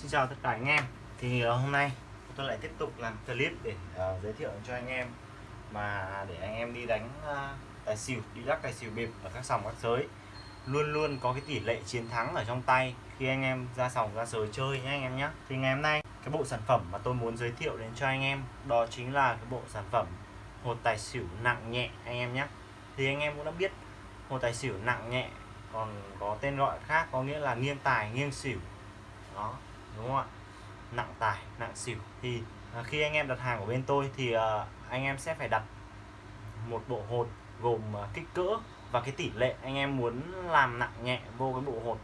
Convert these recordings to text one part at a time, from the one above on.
Xin chào tất cả anh em. Thì ờ, hôm nay tôi lại tiếp tục làm clip để uh, giới thiệu cho anh em mà để anh em đi đánh uh, tài xỉu đi lắc tài xỉu bịp ở các sòng các giới. Luôn luôn có cái tỷ lệ chiến thắng ở trong tay khi anh em ra sòng ra giới chơi nhé anh em nhé thì ngày hôm nay cái bộ sản phẩm mà tôi muốn giới thiệu đến cho anh em đó chính là cái bộ sản phẩm hột tài xỉu nặng nhẹ anh em nhé thì anh em cũng đã biết hột tài xỉu nặng nhẹ còn có tên gọi khác có nghĩa là nghiêng tài nghiêng xỉu. Đó đúng không ạ? Nặng tải nặng xỉu. Thì à, khi anh em đặt hàng của bên tôi thì à, anh em sẽ phải đặt một bộ hột gồm à, kích cỡ và cái tỷ lệ anh em muốn làm nặng nhẹ vô cái bộ hột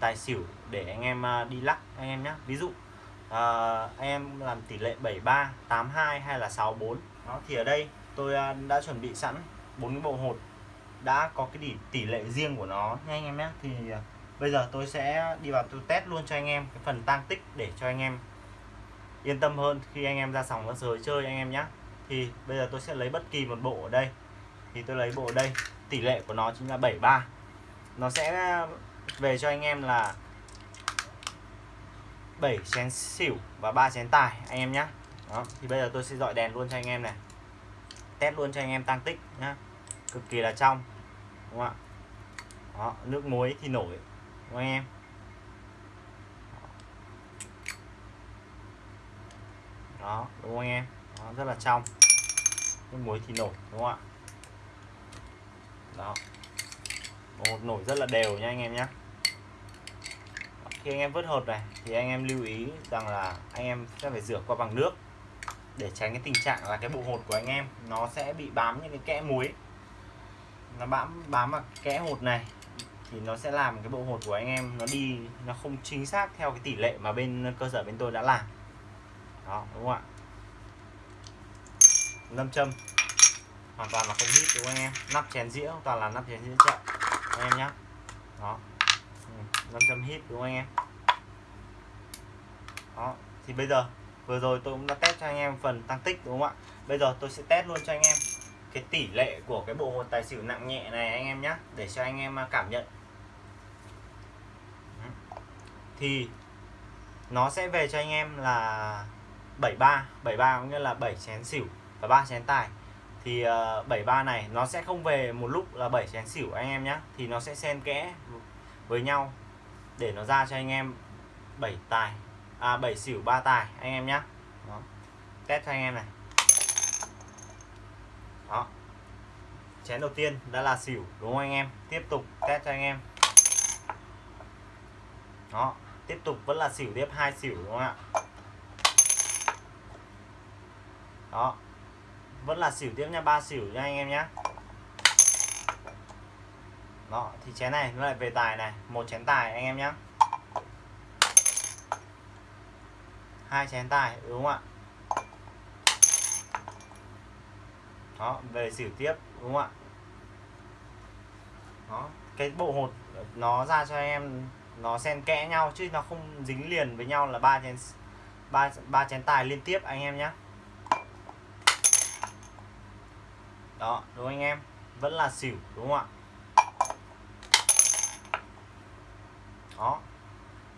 tài xỉu để anh em đi lắc anh em nhé ví dụ à, anh em làm tỷ lệ 73 82 hay là 64 đó thì ở đây tôi đã chuẩn bị sẵn bốn cái bộ hột đã có cái tỷ, tỷ lệ riêng của nó nha anh em nhé thì bây giờ tôi sẽ đi vào tôi test luôn cho anh em cái phần tăng tích để cho anh em yên tâm hơn khi anh em ra sòng ra sới chơi anh em nhé thì bây giờ tôi sẽ lấy bất kỳ một bộ ở đây. Thì tôi lấy bộ ở đây tỷ lệ của nó chính là 73 nó sẽ ờ, về cho anh em là 7 chén xỉu và 3 chén tài anh em nhé đó thì bây giờ tôi sẽ dọi đèn luôn cho anh em này. Test luôn cho anh em tăng tích nhá. Cực kỳ là trong đúng không ạ? Đó, nước muối thì nổi đúng không em. Đó đúng không anh em? Đó, rất là trong. Nước muối thì nổi đúng không ạ? Đó. Một nổi rất là đều nha anh em nhé khi anh em vớt hột này thì anh em lưu ý rằng là anh em sẽ phải rửa qua bằng nước để tránh cái tình trạng là cái bộ hột của anh em nó sẽ bị bám những cái kẽ muối. Nó bám bám vào kẽ hột này thì nó sẽ làm cái bộ hột của anh em nó đi, nó không chính xác theo cái tỷ lệ mà bên cơ sở bên tôi đã làm. Đó, đúng không ạ? Lâm châm hoàn toàn là không hít đúng không anh em? Nắp chén dĩa, toàn là nắp chén dĩa chậm anh em nhé đó. Ừ, Lâm châm hít, đúng không anh em? Đó, thì bây giờ, vừa rồi tôi cũng đã test cho anh em phần tăng tích, đúng không ạ? Bây giờ tôi sẽ test luôn cho anh em cái tỷ lệ của cái bộ hột tài xỉu nặng nhẹ này anh em nhé để cho anh em à, cảm nhận. Thì nó sẽ về cho anh em là 73 73 có nghĩa là 7 chén xỉu và 3 chén tài. Thì à, uh, 73 này nó sẽ không về một lúc là 7 chén xỉu anh em nhé thì nó sẽ xen kẽ với nhau để nó ra cho anh em 7 tài à 7 xỉu 3 tài anh em nhé Đó. test cho anh em này đó. Chén đầu tiên đã là xỉu, đúng không anh em? Tiếp tục test cho anh em. Đó, tiếp tục vẫn là xỉu, tiếp hai xỉu, đúng không ạ? Đó. Vẫn là xỉu, tiếp nha, ba xỉu nha anh em nhé đó, thì chén này nó lại về tài này, một chén tài anh em nhé hai chén tài, đúng không ạ? Đó, về xỉu tiếp, đúng không ạ? Đó, cái bộ hột, nó ra cho em, nó xen kẽ nhau chứ nó không dính liền với nhau là ba chén ba ba chén tài liên tiếp anh em nhé đó, đúng anh em? Vẫn là xỉu, đúng không ạ? Đó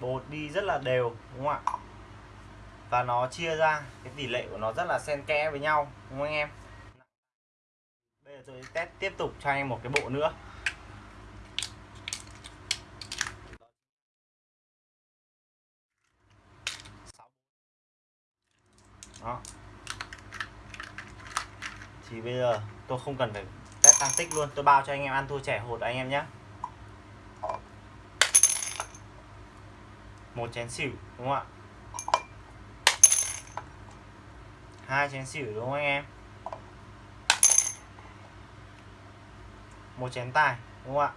bột đi rất là đều, đúng không ạ? Và nó chia ra, cái tỷ lệ của nó rất là xen kẽ với nhau, đúng không anh em? Giờ tôi test tiếp tục cho anh một cái bộ nữa. Đó. Thì bây giờ tôi không cần phải test tăng tích luôn, tôi bao cho anh em ăn thua trẻ hột anh em nhé. Một chén xỉu, đúng không ạ? Hai chén xỉu, đúng không anh em? Một chén tài đúng không ạ?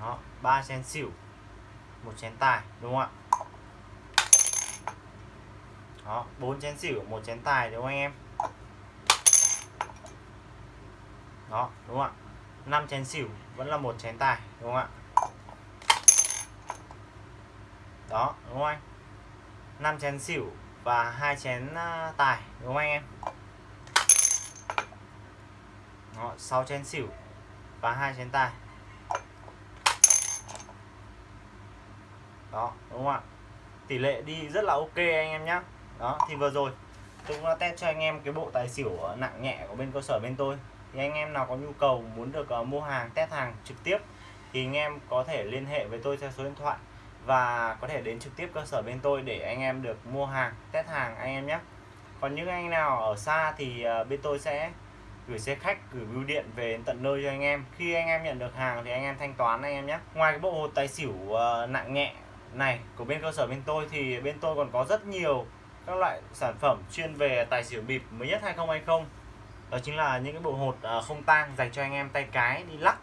Đó, ba chén xỉu, một chén tài đúng không ạ? Đó, bốn chén xỉu, một chén tài đúng không anh em? Đó, đúng không ạ? Năm chén xỉu vẫn là một chén tài đúng không ạ? Đó, đúng không anh? Năm chén xỉu và hai chén à, tài đúng không anh em? Đó, 6 chén xỉu và hai chén tài đó đúng không ạ? Tỷ lệ đi rất là ok anh em nhé đó thì vừa rồi tôi cũng đã test cho anh em cái bộ tài xỉu nặng nhẹ của bên cơ sở bên tôi. Thì anh em nào có nhu cầu muốn được uh, mua hàng test hàng trực tiếp thì anh em có thể liên hệ với tôi theo số điện thoại và có thể đến trực tiếp cơ sở bên tôi để anh em được mua hàng test hàng anh em nhé còn những anh nào ở xa thì uh, bên tôi sẽ gửi xe khách gửi bưu điện về tận nơi cho anh em. Khi anh em nhận được hàng thì anh em thanh toán anh em nhé. Ngoài cái bộ hột tài xỉu uh, nặng nhẹ này của bên cơ sở bên tôi thì bên tôi còn có rất nhiều các loại sản phẩm chuyên về tài xỉu bịp mới nhất 2020 đó chính là những cái bộ hột ờ, không tang dành cho anh em tay cái đi lắc.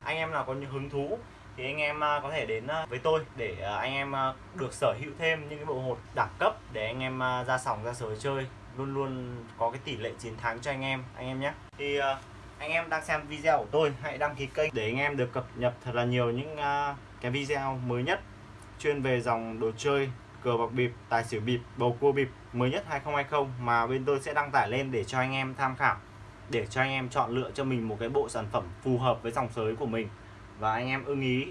Anh em nào có những hứng thú thì anh em ờ, có thể đến với tôi để anh em được sở hữu thêm những cái bộ hột đẳng cấp để anh em ra sòng ra sới chơi luôn luôn có cái tỷ lệ chiến thắng cho anh em anh em nhé. Thì ờ, anh em đang xem video của tôi hãy đăng ký kênh để anh em được cập nhật thật là nhiều những ờ, cái video mới nhất chuyên về dòng đồ chơi cờ bạc bịp, tài xỉu bịp, bầu cua bịp mới nhất 2020 mà bên tôi sẽ đăng tải lên để cho anh em tham khảo để cho anh em chọn lựa cho mình một cái bộ sản phẩm phù hợp với dòng sới của mình. Và anh em ưng ý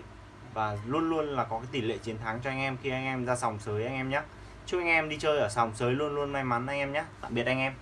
và luôn luôn là có cái tỷ lệ chiến thắng cho anh em khi anh em ra sòng sới anh em nhé chúc anh em đi chơi ở sòng sới luôn luôn may mắn anh em nhé. Tạm biệt anh em.